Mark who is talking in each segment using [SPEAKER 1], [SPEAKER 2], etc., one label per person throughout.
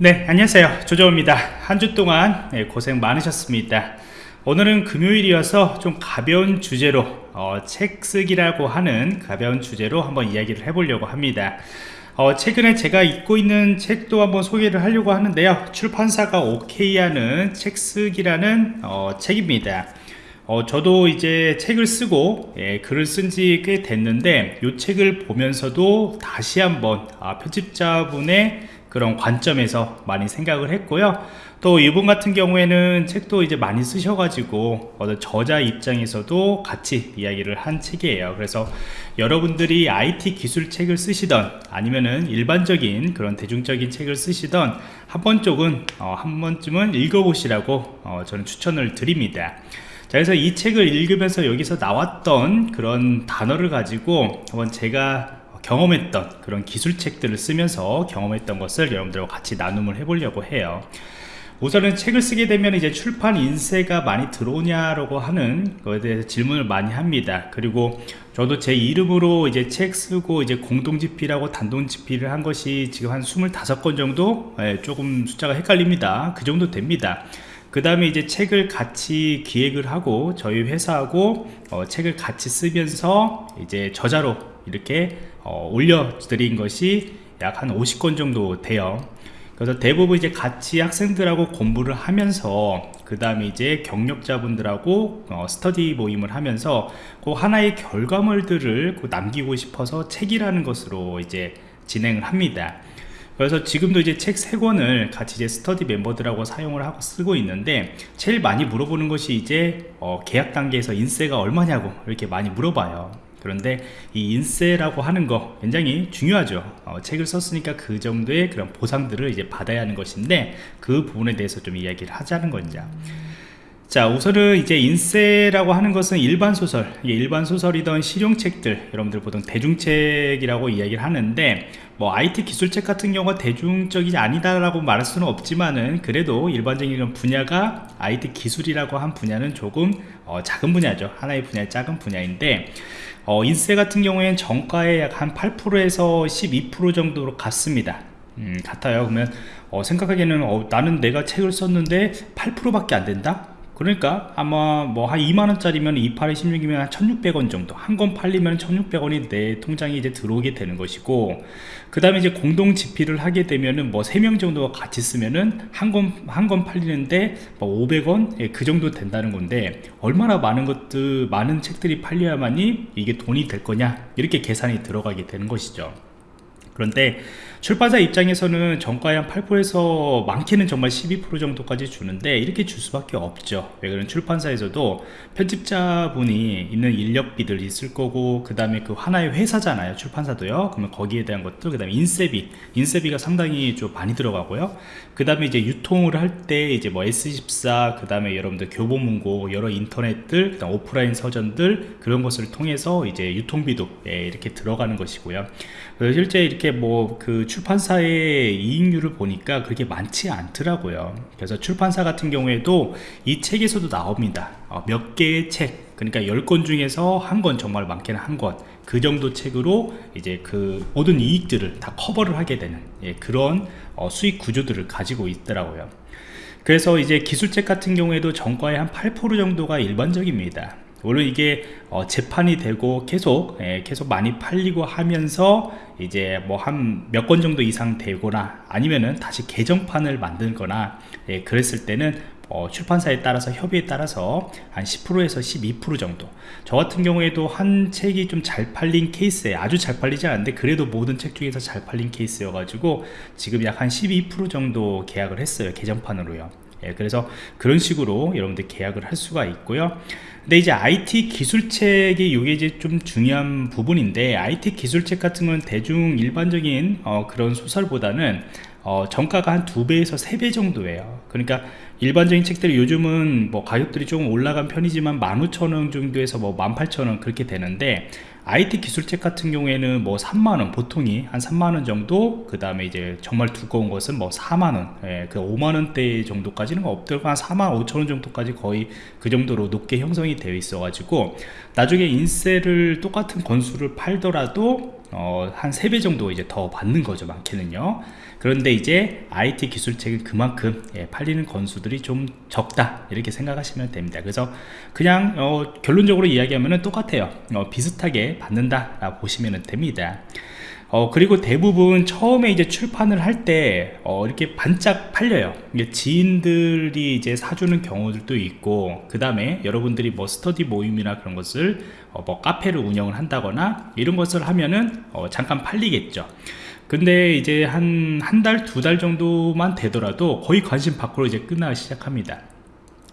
[SPEAKER 1] 네 안녕하세요. 조정입니다. 한 주 동안 네, 고생 많으셨습니다. 오늘은 금요일이어서 좀 가벼운 주제로 어, 책 쓰기라고 하는 가벼운 주제로 한번 이야기를 해보려고 합니다. 어, 최근에 제가 읽고 있는 책도 한번 소개를 하려고 하는데요. 출판사가 오케이 하는 책 쓰기라는 어, 책입니다. 어, 저도 이제 책을 쓰고 예, 글을 쓴 지 꽤 됐는데 이 책을 보면서도 다시 한번 아, 편집자분의 그런 관점에서 많이 생각을 했고요. 또 이분 같은 경우에는 책도 이제 많이 쓰셔가지고 저자 입장에서도 같이 이야기를 한 책이에요. 그래서 여러분들이 IT 기술 책을 쓰시던 아니면은 일반적인 그런 대중적인 책을 쓰시던 한 번 쪽은 어, 한 번쯤은 읽어보시라고 어, 저는 추천을 드립니다. 자 그래서 이 책을 읽으면서 여기서 나왔던 그런 단어를 가지고 한번 제가 경험했던 그런 기술책들을 쓰면서 경험했던 것을 여러분들과 같이 나눔을 해보려고 해요. 우선은 책을 쓰게 되면 이제 출판 인쇄가 많이 들어오냐라고 하는 것에 대해서 질문을 많이 합니다. 그리고 저도 제 이름으로 이제 책 쓰고 이제 공동 집필하고 단독 집필을 한 것이 지금 한 25건 정도? 네, 조금 숫자가 헷갈립니다. 그 정도 됩니다. 그 다음에 이제 책을 같이 기획을 하고 저희 회사하고 어, 책을 같이 쓰면서 이제 저자로 이렇게 어, 올려드린 것이 약 한 50건 정도 돼요. 그래서 대부분 이제 같이 학생들하고 공부를 하면서 그 다음에 이제 경력자분들하고 어, 스터디 모임을 하면서 그 하나의 결과물들을 그 남기고 싶어서 책이라는 것으로 이제 진행을 합니다. 그래서 지금도 이제 책 3권을 같이 이제 스터디 멤버들하고 사용을 하고 쓰고 있는데 제일 많이 물어보는 것이 이제 어, 계약 단계에서 인세가 얼마냐고 이렇게 많이 물어봐요 그런데 이 인세라고 하는 거 굉장히 중요하죠. 어, 책을 썼으니까 그 정도의 그런 보상들을 이제 받아야 하는 것인데 그 부분에 대해서 좀 이야기를 하자는 거죠 자 우선은 이제 인세라고 하는 것은 일반 소설 일반 소설이던 실용책들 여러분들 보통 대중책이라고 이야기를 하는데 뭐 IT 기술책 같은 경우가 대중적이지 아니다라고 말할 수는 없지만은 그래도 일반적인 분야가 IT 기술이라고 한 분야는 조금 어, 작은 분야죠. 하나의 분야 작은 분야인데 어, 인세 같은 경우에는 정가의 약 한 8%에서 12% 정도로 갔습니다. 음, 같아요. 그러면 어, 생각하기에는 어, 나는 내가 책을 썼는데 8%밖에 안 된다 그러니까 아마 뭐 한 2만원짜리면 28에 16이면 한 1600원 정도 한 권 팔리면 1600원이 내 통장에 이제 들어오게 되는 것이고 그 다음에 이제 공동 지필을 하게 되면은 뭐 3명 정도가 같이 쓰면은 한 권 한 권 팔리는데 뭐 500원? 예, 그 정도 된다는 건데 얼마나 많은 것들 많은 책들이 팔려야만이 이게 돈이 될 거냐? 이렇게 계산이 들어가게 되는 것이죠. 그런데 출판사 입장에서는 정가의 한 8%에서 많게는 정말 12% 정도까지 주는데 이렇게 줄 수밖에 없죠. 왜 그러면 출판사에서도 편집자분이 있는 인력비들 있을 거고 그 다음에 그 하나의 회사잖아요 출판사도요. 그러면 거기에 대한 것들 그 다음에 인쇄비. 인쇄비가 상당히 좀 많이 들어가고요. 그 다음에 이제 유통을 할 때 이제 뭐 S14 그 다음에 여러분들 교보문고 여러 인터넷들 그다음 오프라인 서점들 그런 것을 통해서 이제 유통비도 예, 이렇게 들어가는 것이고요 실제 이렇게 뭐 그 출판사의 이익률을 보니까 그렇게 많지 않더라고요. 그래서 출판사 같은 경우에도 이 책에서도 나옵니다. 어, 몇 개의 책. 그러니까 10권 중에서 한 권 정말 많게는 한권그 정도 책으로 이제 그 모든 이익들을 다 커버를 하게 되는 예, 그런 어, 수익 구조들을 가지고 있더라고요. 그래서 이제 기술책 같은 경우에도 정가의 한 8% 정도가 일반적입니다 물론 이게 어, 재판이 되고 계속 예, 계속 많이 팔리고 하면서 이제 뭐 한 몇 건 정도 이상 되거나 아니면은 다시 개정판을 만들거나 예, 그랬을 때는 어, 출판사에 따라서 협의에 따라서 한 10%에서 12% 정도. 저 같은 경우에도 한 책이 좀 잘 팔린 케이스에 아주 잘 팔리지 않는데 그래도 모든 책 중에서 잘 팔린 케이스여 가지고 지금 약 한 12% 정도 계약을 했어요 개정판으로요. 예, 그래서 그런 식으로 여러분들 계약을 할 수가 있고요 근데 이제 IT 기술책이 이게 이제 좀 중요한 부분인데 IT 기술책 같은 건 대중 일반적인 어, 그런 소설보다는 어, 정가가 한 두 배에서 세 배 정도예요. 그러니까 일반적인 책들이 요즘은 뭐 가격들이 조금 올라간 편이지만 15,000원 정도에서 뭐 18,000원 그렇게 되는데 IT 기술책 같은 경우에는 뭐 3만원 보통이 한 3만원 정도 그 다음에 이제 정말 두꺼운 것은 뭐 4만원 예, 그 5만원대 정도까지는 없더라고 한 4만 5천원 정도까지 거의 그 정도로 높게 형성이 되어 있어 가지고 나중에 인쇄를 똑같은 건수를 팔더라도 어, 한 3배 정도 이제 더 받는 거죠 많게는요. 그런데 이제 IT 기술책은 그만큼 예, 팔리는 건수들이 좀 적다 이렇게 생각하시면 됩니다. 그래서 그냥 어, 결론적으로 이야기하면 똑같아요. 어, 비슷하게 받는다 보시면 됩니다 어, 그리고 대부분 처음에 이제 출판을 할 때, 어, 이렇게 반짝 팔려요. 지인들이 이제 사주는 경우들도 있고, 그 다음에 여러분들이 뭐 스터디 모임이나 그런 것을, 어, 뭐 카페를 운영을 한다거나, 이런 것을 하면은, 어, 잠깐 팔리겠죠. 근데 이제 한, 한 달, 두달 정도만 되더라도 거의 관심 밖으로 이제 끝나기 시작합니다.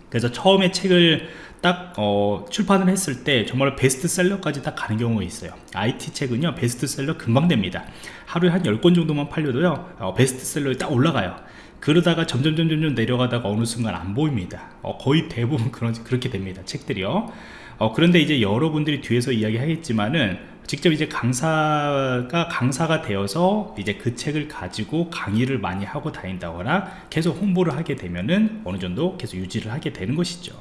[SPEAKER 1] 그래서 처음에 책을 딱 어, 출판을 했을 때 정말 베스트셀러까지 딱 가는 경우가 있어요. IT 책은요 베스트셀러 금방 됩니다. 하루에 한 10권 정도만 팔려도요 어, 베스트셀러에 딱 올라가요. 그러다가 점점 점 점 점 내려가다가 어느 순간 안 보입니다. 어, 거의 대부분 그런, 그렇게 됩니다 책들이요. 어, 그런데 이제 여러분들이 뒤에서 이야기 하겠지만은 직접 이제 강사가 강사가 되어서 이제 그 책을 가지고 강의를 많이 하고 다닌다거나 계속 홍보를 하게 되면은 어느 정도 계속 유지를 하게 되는 것이죠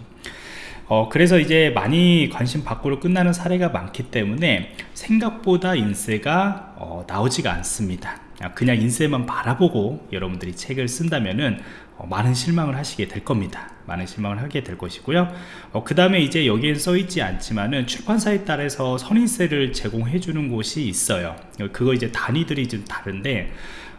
[SPEAKER 1] 어, 그래서 이제 많이 관심 밖으로 끝나는 사례가 많기 때문에 생각보다 인쇄가 어, 나오지가 않습니다. 그냥 인쇄만 바라보고 여러분들이 책을 쓴다면은 어, 많은 실망을 하시게 될 겁니다. 많은 실망을 하게 될 것이고요. 어, 그 다음에 이제 여기엔 써 있지 않지만은 출판사에 따라서 선인세를 제공해 주는 곳이 있어요. 그거 이제 단위들이 좀 다른데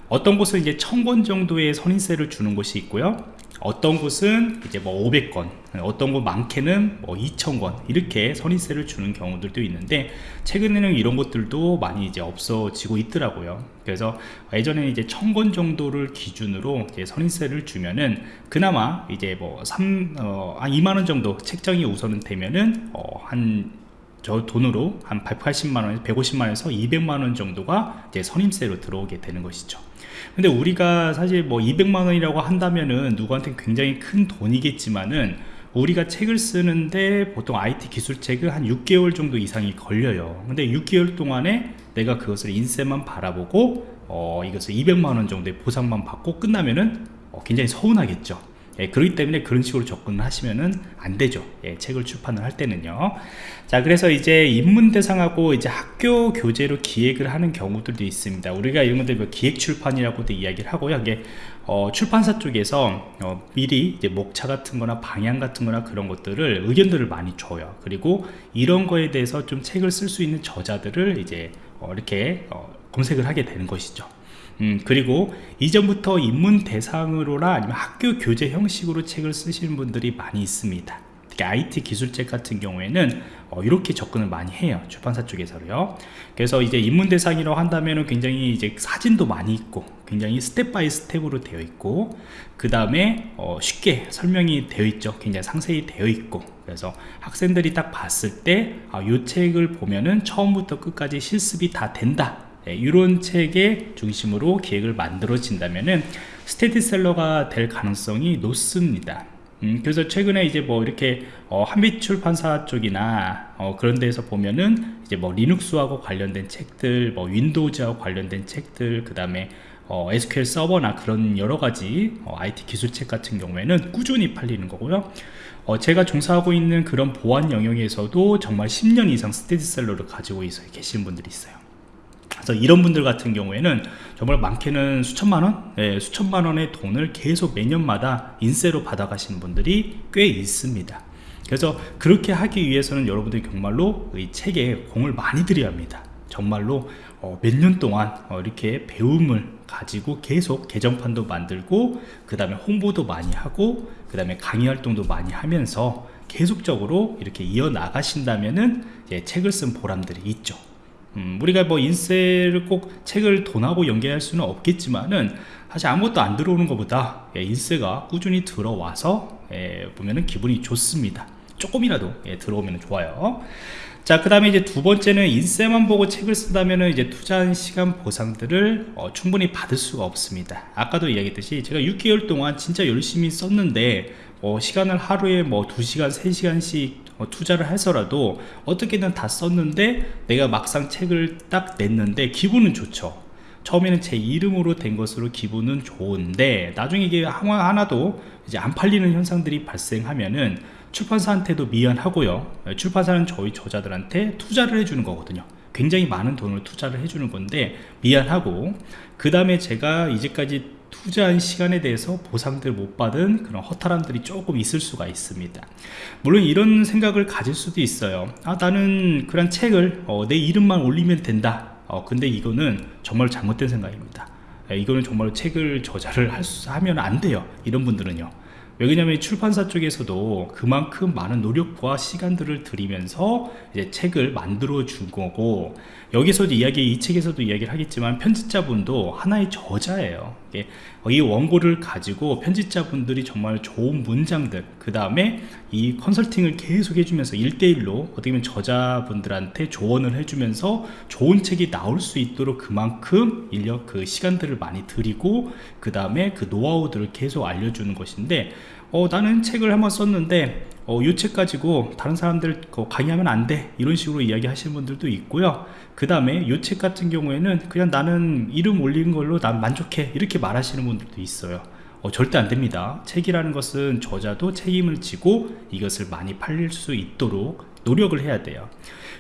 [SPEAKER 1] 어떤 곳은 이제 천 권 정도의 선인세를 주는 곳이 있고요 어떤 곳은 이제 뭐 500건 어떤 곳 많게는 뭐 2,000건 이렇게 선인세를 주는 경우들도 있는데 최근에는 이런 것들도 많이 이제 없어지고 있더라고요. 그래서 예전에는 이제 1,000건 정도를 기준으로 이제 선인세를 주면은 그나마 이제 뭐 3, 어, 한 2만원 정도 책정이 우선은 되면은 어, 한저 돈으로 한 180만원에서 150만원에서 200만원 정도가 이제 선임세로 들어오게 되는 것이죠 근데 우리가 사실 뭐 200만 원이라고 한다면은 누구한테 굉장히 큰 돈이겠지만은 우리가 책을 쓰는데 보통 IT 기술책은 한 6개월 정도 이상이 걸려요. 근데 6개월 동안에 내가 그것을 인쇄만 바라보고 어, 이것을 200만원 정도의 보상만 받고 끝나면은 어, 굉장히 서운하겠죠 예, 그렇기 때문에 그런 식으로 접근을 하시면은 안 되죠. 예, 책을 출판을 할 때는요. 자 그래서 이제 입문 대상하고 이제 학교 교재로 기획을 하는 경우들도 있습니다. 우리가 이런 것들 뭐 기획 출판이라고도 이야기를 하고요. 이게 어, 출판사 쪽에서 어, 미리 이제 목차 같은 거나 방향 같은 거나 그런 것들을 의견들을 많이 줘요. 그리고 이런 거에 대해서 좀 책을 쓸 수 있는 저자들을 이제 어, 이렇게 어, 검색을 하게 되는 것이죠 음, 그리고 이전부터 입문 대상으로나 아니면 학교 교재 형식으로 책을 쓰시는 분들이 많이 있습니다. 특히 IT 기술책 같은 경우에는 어, 이렇게 접근을 많이 해요 출판사 쪽에서요. 그래서 이제 입문 대상이라고 한다면 굉장히 이제 사진도 많이 있고 굉장히 step by step으로 되어 있고 그 다음에 어, 쉽게 설명이 되어 있죠. 굉장히 상세히 되어 있고. 그래서 학생들이 딱 봤을 때이 아, 책을 보면은 처음부터 끝까지 실습이 다 된다 이런 네, 책의 중심으로 기획을 만들어진다면은 스테디셀러가 될 가능성이 높습니다. 음, 그래서 최근에 이제 뭐 이렇게 어, 한빛 출판사 쪽이나 어, 그런 데서 보면은 이제 뭐 리눅스하고 관련된 책들, 뭐 윈도우즈하고 관련된 책들, 그 다음에 어, SQL 서버나 그런 여러 가지 어, IT 기술책 같은 경우에는 꾸준히 팔리는 거고요. 어, 제가 종사하고 있는 그런 보안 영역에서도 정말 10년 이상 스테디셀러를 가지고 계신 분들이 있어요. 그래서 이런 분들 같은 경우에는 정말 많게는 수천만 원, 예, 수천만 원의 돈을 계속 매년마다 인세로 받아가시는 분들이 꽤 있습니다. 그래서 그렇게 하기 위해서는 여러분들이 정말로 이 책에 공을 많이 들여야 합니다. 정말로 어, 몇년 동안 어, 이렇게 배움을 가지고 계속 개정판도 만들고 그 다음에 홍보도 많이 하고 그 다음에 강의 활동도 많이 하면서 계속적으로 이렇게 이어나가신다면은 책을 쓴 보람들이 있죠. 음, 우리가 뭐 인쇄를 꼭 책을 돈하고 연계할 수는 없겠지만은 사실 아무것도 안 들어오는 것보다 예, 인쇄가 꾸준히 들어와서 예, 보면은 기분이 좋습니다. 조금이라도 예, 들어오면 좋아요. 자 그 다음에 이제 두 번째는 인쇄만 보고 책을 쓴다면은 이제 투자한 시간 보상들을 어, 충분히 받을 수가 없습니다. 아까도 이야기했듯이 제가 6개월 동안 진짜 열심히 썼는데 어, 시간을 하루에 뭐 2시간 3시간씩 어, 투자를 해서라도 어떻게든 다 썼는데 내가 막상 책을 딱 냈는데 기분은 좋죠. 처음에는 제 이름으로 된 것으로 기분은 좋은데 나중에 이게 하나도 이제 안 팔리는 현상들이 발생하면은 출판사한테도 미안하고요. 출판사는 저희 저자들한테 투자를 해주는 거거든요. 굉장히 많은 돈을 투자를 해주는 건데 미안하고 그 다음에 제가 이제까지 투자한 시간에 대해서 보상들 못 받은 그런 허탈함들이 조금 있을 수가 있습니다. 물론 이런 생각을 가질 수도 있어요. 아 나는 그런 책을 어, 내 이름만 올리면 된다. 어, 근데 이거는 정말 잘못된 생각입니다. 예, 이거는 정말 책을 저자를 할 수, 하면 안 돼요. 이런 분들은요 왜냐면 출판사 쪽에서도 그만큼 많은 노력과 시간들을 들이면서 이제 책을 만들어 준 거고 여기서도 이야기 이 책에서도 이야기를 하겠지만 편집자분도 하나의 저자예요 이 원고를 가지고 편집자분들이 정말 좋은 문장들 그 다음에 이 컨설팅을 계속 해주면서 1대1로 어떻게 보면 저자분들한테 조언을 해주면서 좋은 책이 나올 수 있도록 그만큼 인력 그 시간들을 많이 들이고 그 다음에 그 노하우들을 계속 알려주는 것인데 어, 나는 책을 한번 썼는데 어, 이책 가지고 다른 사람들 강의하면 안 돼. 이런 식으로 이야기 하시는 분들도 있고요. 그 다음에 이책 같은 경우에는 그냥 나는 이름 올린 걸로 난 만족해. 이렇게 말하시는 분들도 있어요. 어, 절대 안 됩니다. 책이라는 것은 저자도 책임을 지고 이것을 많이 팔릴 수 있도록 노력을 해야 돼요.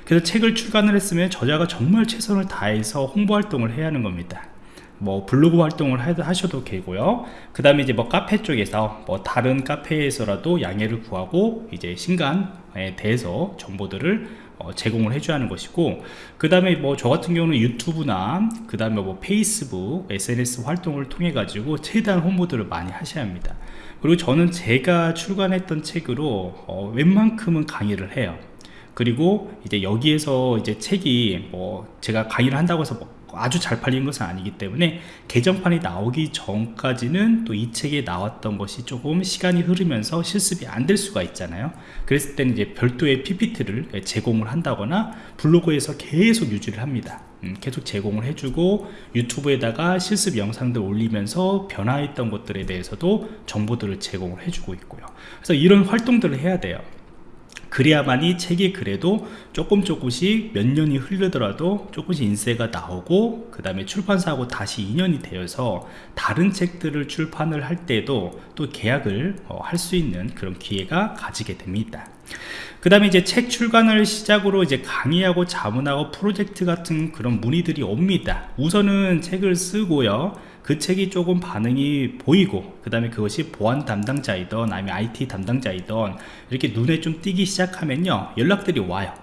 [SPEAKER 1] 그래서 책을 출간을 했으면 저자가 정말 최선을 다해서 홍보 활동을 해야 하는 겁니다 뭐 블로그 활동을 하셔도 되고요. 그 다음에 이제 뭐 카페 쪽에서 뭐 다른 카페에서라도 양해를 구하고 이제 신간에 대해서 정보들을 어, 제공을 해줘야 하는 것이고 그 다음에 뭐 저 같은 경우는 유튜브나 그 다음에 뭐 페이스북 SNS 활동을 통해 가지고 최대한 홍보들을 많이 하셔야 합니다. 그리고 저는 제가 출간했던 책으로 어, 웬만큼은 강의를 해요. 그리고 이제 여기에서 이제 책이 뭐 제가 강의를 한다고 해서 뭐 아주 잘 팔린 것은 아니기 때문에 개정판이 나오기 전까지는 또 이 책에 나왔던 것이 조금 시간이 흐르면서 실습이 안 될 수가 있잖아요. 그랬을 때는 이제 별도의 PPT를 제공을 한다거나 블로그에서 계속 유지를 합니다. 음, 계속 제공을 해주고 유튜브에다가 실습 영상들 올리면서 변화했던 것들에 대해서도 정보들을 제공을 해주고 있고요. 그래서 이런 활동들을 해야 돼요 그래야만이 책이 그래도 조금 조금씩 몇 년이 흐르더라도 조금씩 인쇄가 나오고 그 다음에 출판사하고 다시 인연이 되어서 다른 책들을 출판을 할 때도 또 계약을 어, 할수 있는 그런 기회가 가지게 됩니다. 그 다음에 이제 책 출간을 시작으로 이제 강의하고 자문하고 프로젝트 같은 그런 문의들이 옵니다. 우선은 책을 쓰고요 그 책이 조금 반응이 보이고 그 다음에 그것이 보안 담당자이던 아니면 IT 담당자이던 이렇게 눈에 좀 띄기 시작하면요 연락들이 와요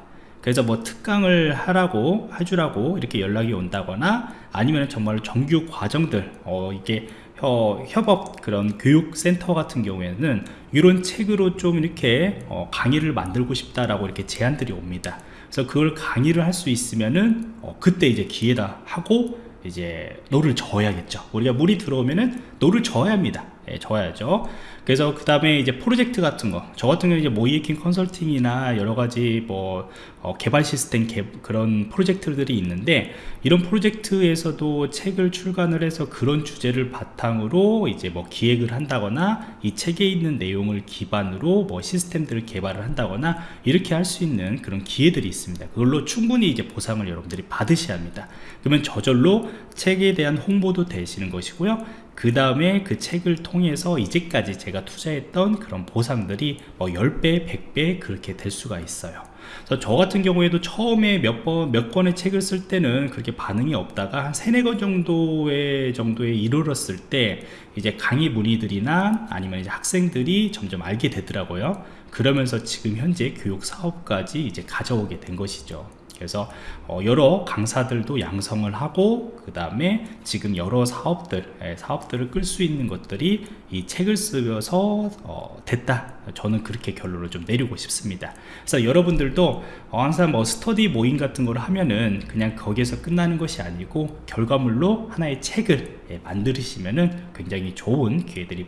[SPEAKER 1] 그래서 뭐 특강을 하라고 해주라고 이렇게 연락이 온다거나 아니면 정말 정규 과정들 어 이게 어, 협업 그런 교육센터 같은 경우에는 이런 책으로 좀 이렇게 어, 강의를 만들고 싶다라고 이렇게 제안들이 옵니다. 그래서 그걸 강의를 할 수 있으면은 어, 그때 이제 기회다 하고 이제 노를 저어야겠죠. 우리가 물이 들어오면은 노를 저어야 합니다 예, 저어야죠. 그래서 그 다음에 이제 프로젝트 같은 거. 저 같은 경우 이제 모의해킹 컨설팅이나 여러 가지 뭐 어, 개발 시스템 개, 그런 프로젝트들이 있는데 이런 프로젝트에서도 책을 출간을 해서 그런 주제를 바탕으로 이제 뭐 기획을 한다거나 이 책에 있는 내용을 기반으로 뭐 시스템들을 개발을 한다거나 이렇게 할 수 있는 그런 기회들이 있습니다. 그걸로 충분히 이제 보상을 여러분들이 받으셔야 합니다. 그러면 저절로 책에 대한 홍보도 되시는 것이고요 그 다음에 그 책을 통해서 이제까지 제가 투자했던 그런 보상들이 뭐 10배, 100배 그렇게 될 수가 있어요. 그래서 저 같은 경우에도 처음에 몇 번, 몇 권의 책을 쓸 때는 그렇게 반응이 없다가 한 세네 권 정도의 정도에 이르렀을 때 이제 강의 문의들이나 아니면 이제 학생들이 점점 알게 되더라고요. 그러면서 지금 현재 교육 사업까지 이제 가져오게 된 것이죠 그래서 어, 여러 강사들도 양성을 하고 그 다음에 지금 여러 사업들 예, 사업들을 끌 수 있는 것들이 이 책을 쓰여서 어, 됐다. 저는 그렇게 결론을 좀 내리고 싶습니다. 그래서 여러분들도 어, 항상 뭐 스터디 모임 같은 걸 하면은 그냥 거기에서 끝나는 것이 아니고 결과물로 하나의 책을 예, 만들으시면은 굉장히 좋은 기회들이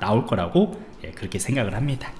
[SPEAKER 1] 나올 거라고 예, 그렇게 생각을 합니다